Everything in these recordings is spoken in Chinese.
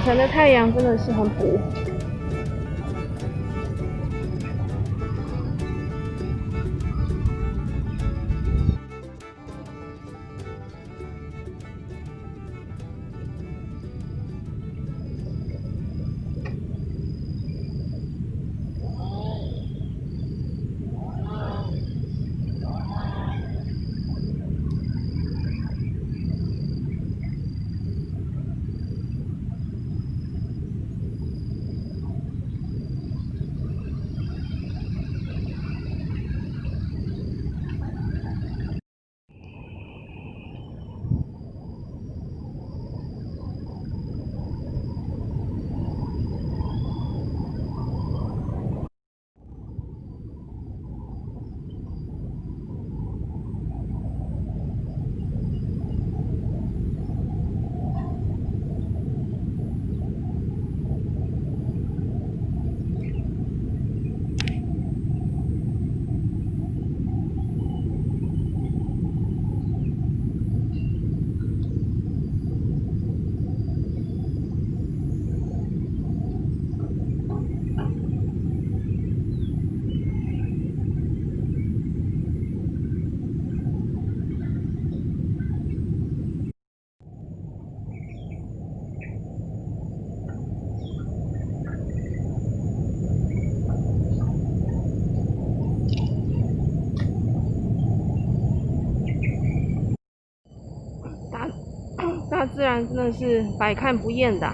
早晨的太阳真的是很补。自然真的是百看不厌的。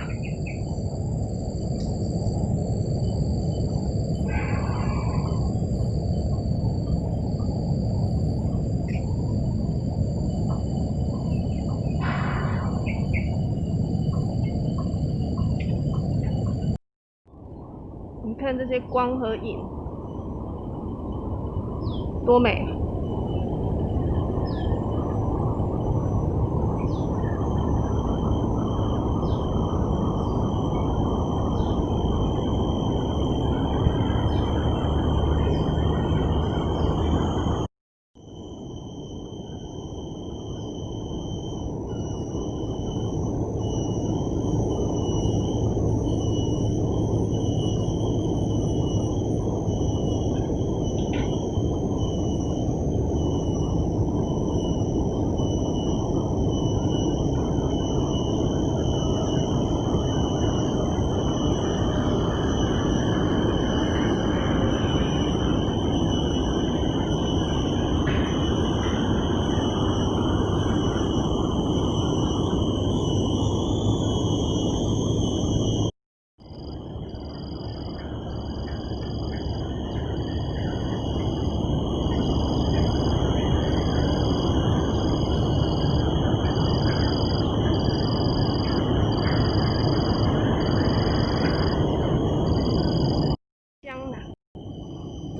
你看这些光和影，多美！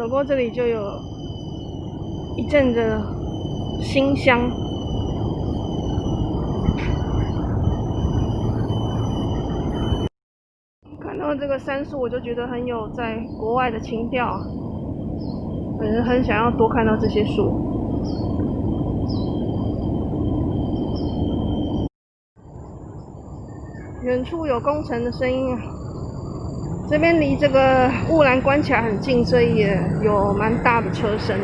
走过这里就有一阵的馨香，看到这个杉树，我就觉得很有在国外的情调，本人很想要多看到这些树。远处有工程的声音啊！这边离这个雾兰关卡很近，所以也有蛮大的车声。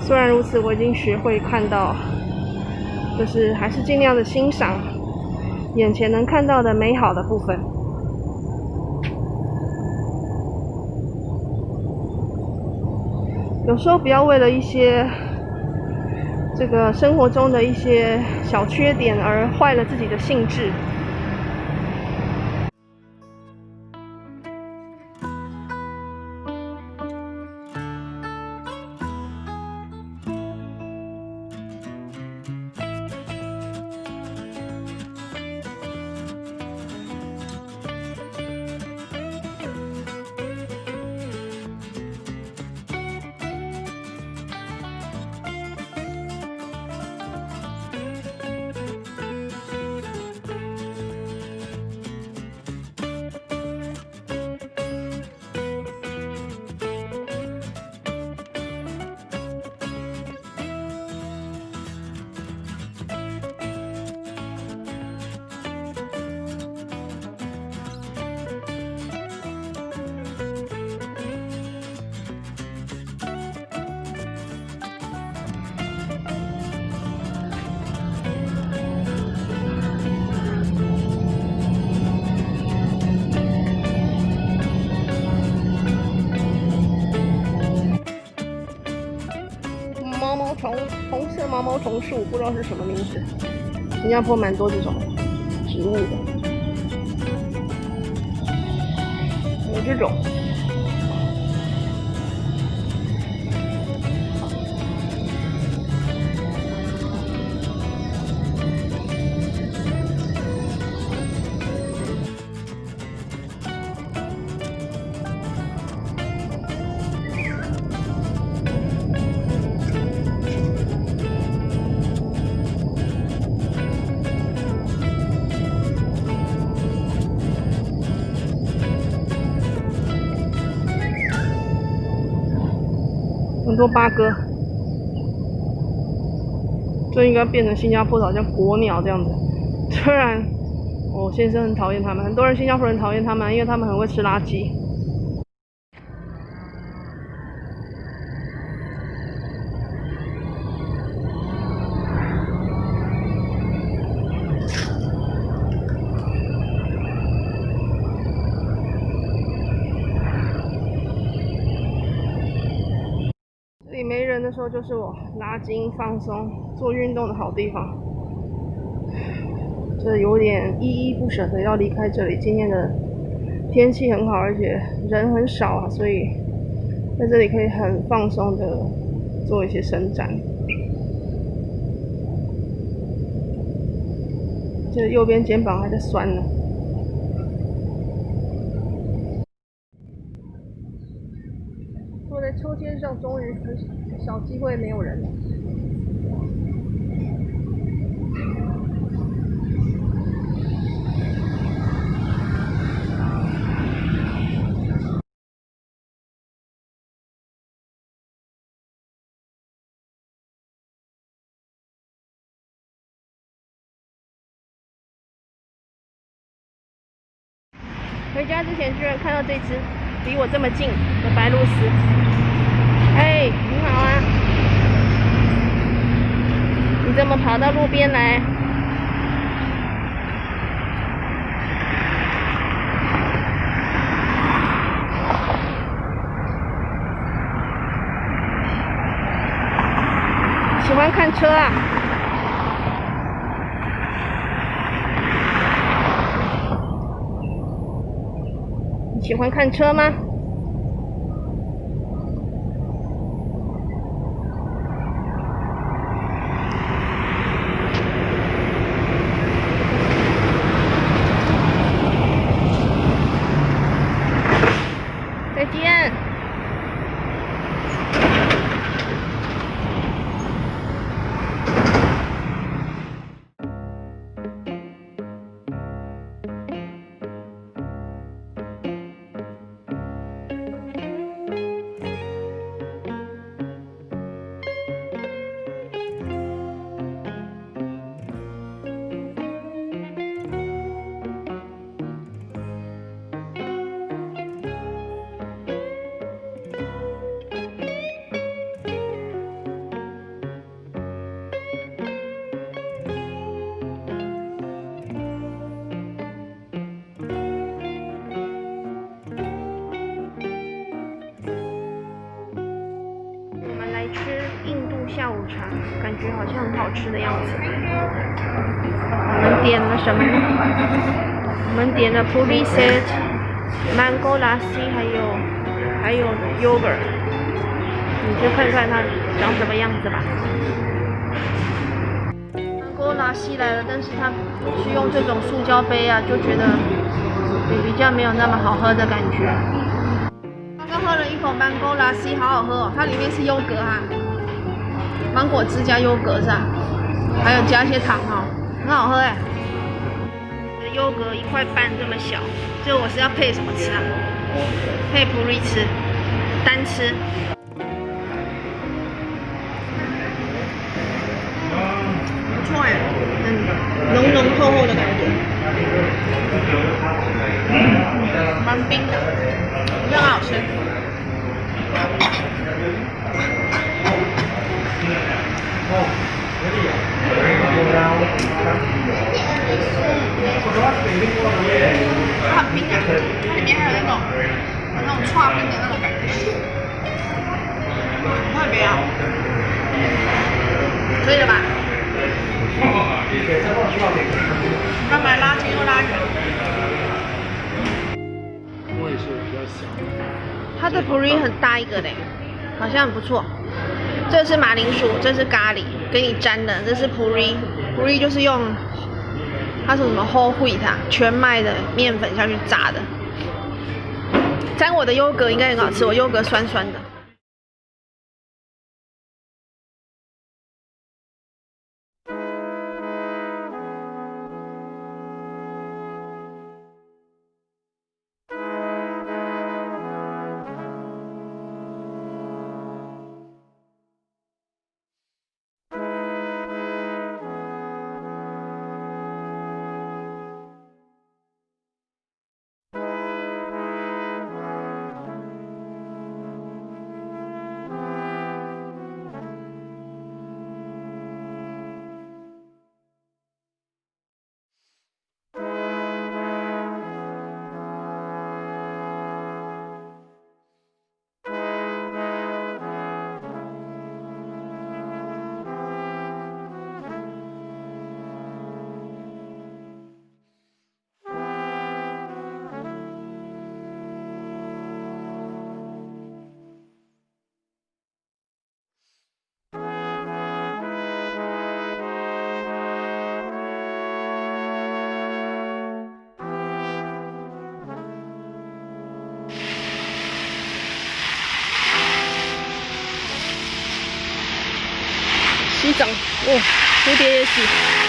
虽然如此，我已经学会看到，就是还是尽量的欣赏眼前能看到的美好的部分。有时候不要为了一些这个生活中的一些小缺点而坏了自己的兴致。毛毛虫树，不知道是什么名字。新加坡蛮多这种植物的，有这种。很多八哥，这应该变成新加坡的好像国鸟这样子。虽然我先生很讨厌他们，很多人新加坡人讨厌他们，因为他们很会吃垃圾。就是我拉筋、放松、做运动的好地方。这有点依依不舍的要离开这里。今天的天气很好，而且人很少啊，所以在这里可以很放松的做一些伸展。这右边肩膀还在酸呢。坐在秋千上终于很少机会没有人了。回家之前居然看到这只离我这么近的白鹭鸶。哎，你好啊！你怎么跑到路边来？喜欢看车啊？喜欢看车吗？好像很好吃的样子。我们点了什么？我们点了 puri set、mango lassi，还有还有 yogurt。你去看看它长什么样子吧。mango lassi 来了，但是它是用这种塑胶杯啊，就觉得比较没有那么好喝的感觉。刚刚喝了一口 mango lassi，好好喝哦，它里面是优格哈。芒果汁加优格是吧？还有加一些糖哈，很好喝哎。优格一块半这么小，这我是要配什么吃啊？配普瑞吃，单吃。不错哎，很浓浓厚厚的感觉，蛮冰的，很好吃。很冰啊，它里面还有那种那种串冰的那种感觉，特别好。所以他买拉近又拉远。我也是比较小。它的 puri 很大一个嘞，好像很不错。这是马铃薯，这是咖喱，给你沾的。这是 puri，puri 就是用它是什么 whole wheat 全麦的面粉下去炸的。沾我的优格应该很好吃，我优格酸酸的。哦，蝴蝶也洗。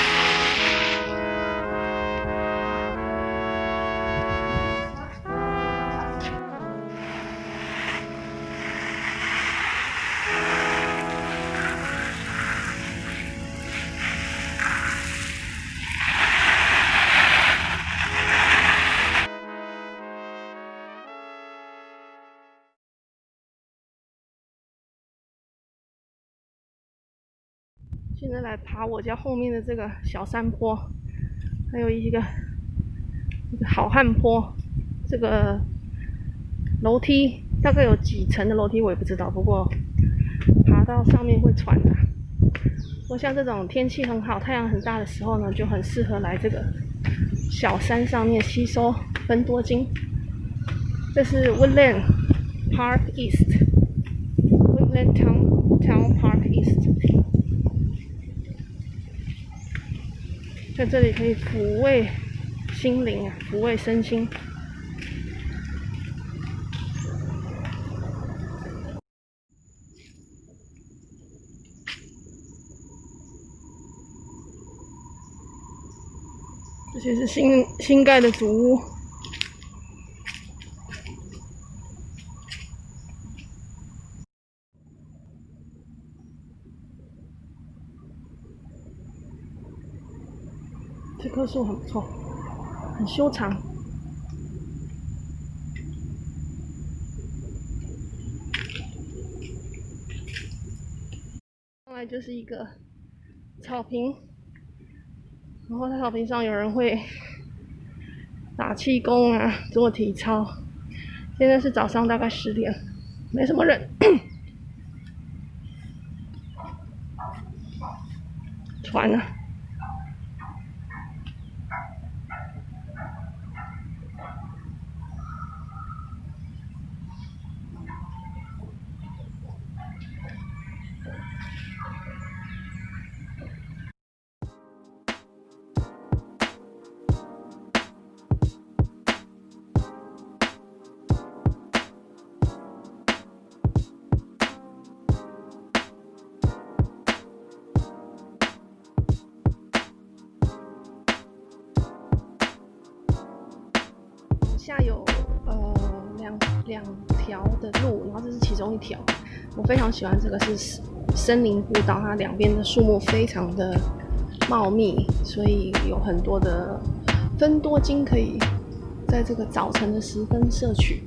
在来爬我家后面的这个小山坡，还有一个一个好汉坡。这个楼梯大概有几层的楼梯我也不知道，不过爬到上面会喘的。我像这种天气很好、太阳很大的时候呢，就很适合来这个小山上面吸收分多精。这是 Woodland Park East Town Town Park East。在这里可以抚慰心灵啊，抚慰身心。这些是新新盖的主屋，这棵树很不错，很修长。上来就是一个草坪，然后在草坪上有人会打气功啊，做体操。现在是早上大概十点，没什么人。船呢？下有呃两两条的路，然后这是其中一条。我非常喜欢这个是森林步道，它两边的树木非常的茂密，所以有很多的分多精可以在这个早晨的时分摄取。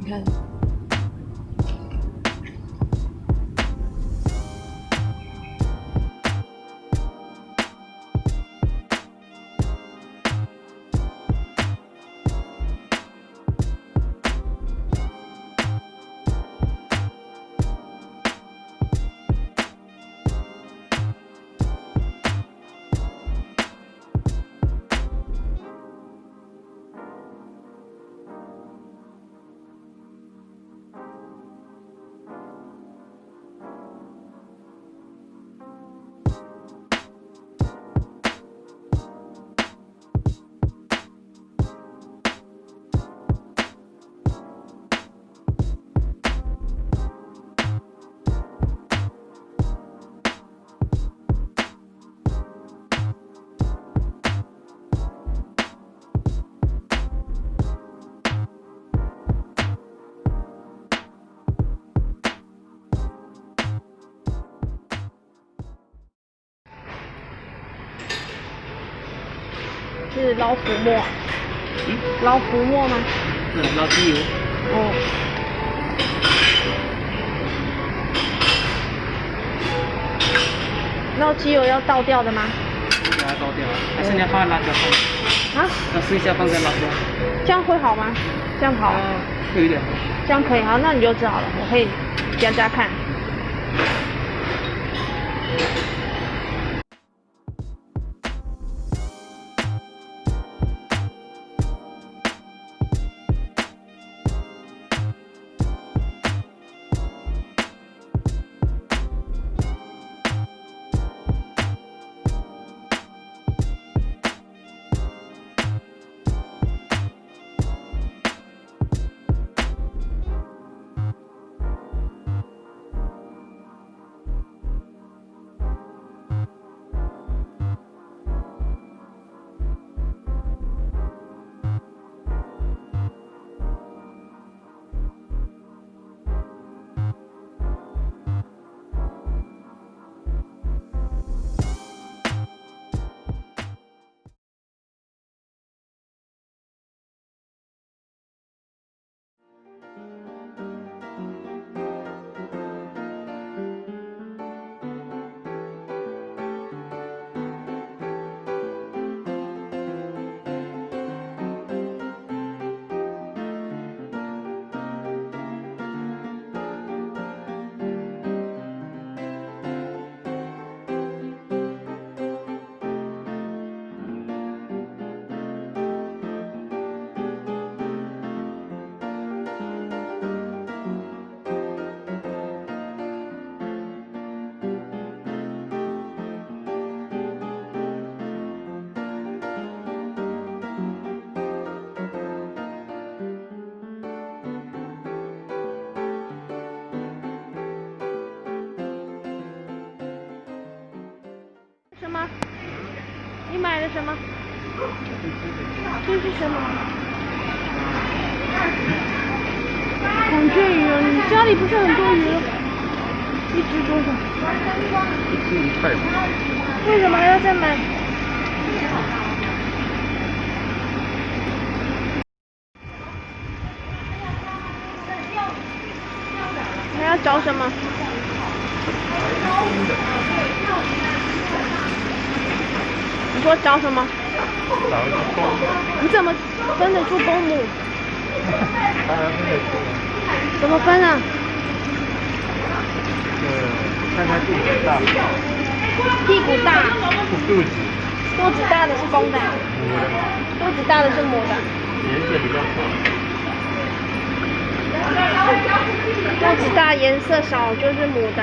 你看。是捞浮沫？嗯，捞浮沫吗？嗯，捞机油。哦。捞机油要倒掉的吗？把它倒掉，还是你要放辣椒放？啊？要剩下放在辣椒。这样会好吗？这样好？啊，会有点。这样可以，好，那你就知好了，我可以加加看。你买了什么？这是什么？孔雀鱼哦，你家里不是很多鱼？一只多少？一只一块。为什么还要再买？还要找什么？你说找什么？找一个公的。你怎么分得出公母？当然分得出。怎么分啊？呃，看看肚子大。屁股大。肚子。肚子大的是公的。母的。肚子大的是母的。颜色比较少。肚子大颜色少就是母的。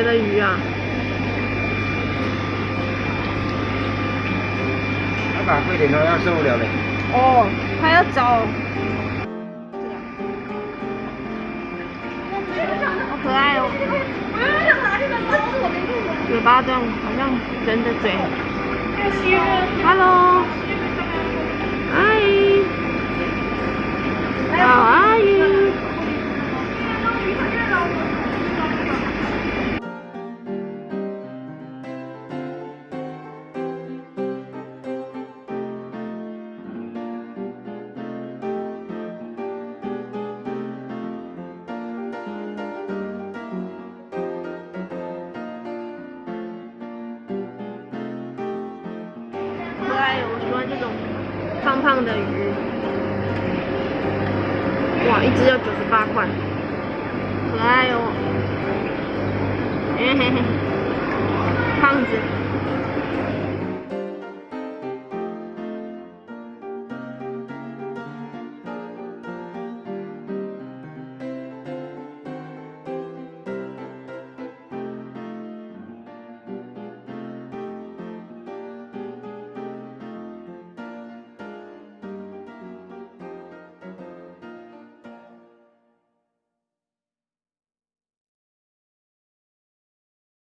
别的鱼啊！要打贵点的要受不了嘞。哦，还要找。好可爱哦！嘴巴这样，好像人的嘴。Hello。How are 这种胖胖的鱼。哇，一只要九十八块，可爱哦。嘿嘿嘿，胖子。